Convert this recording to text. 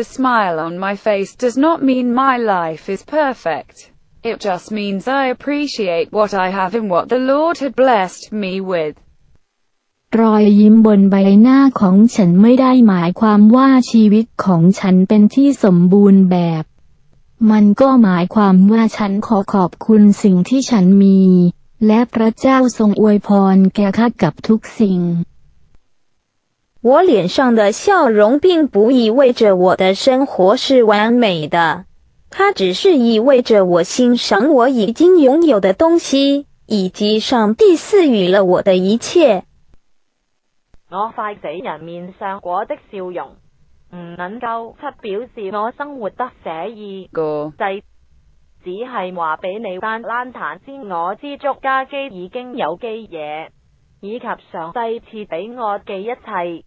The smile on my face does not mean my life is perfect. It just means I appreciate what I have and what the Lord had blessed me with. รอยยิ้มบนใบหน้าของฉันไม่ได้หมายความว่าชีวิตของฉันเป็นที่สมบูรณ์แบบ มันก็หมายความว่าฉันขอขอบคุณสิ่งที่ฉันมี และพระเจ้าทรงอวยพรแก่ข้ากับทุกสิ่ง我脸上的笑容，并不意味着我的生活是完美的，它只是意味着我欣赏我已经拥有的东西，以及上帝赐予了我的一切。我快死人面上果的笑容，唔能够出表示我生活得写意个，仔只系话俾你单烂谈先，我知足家机已经有机嘢。以及上帝赐俾我嘅一切。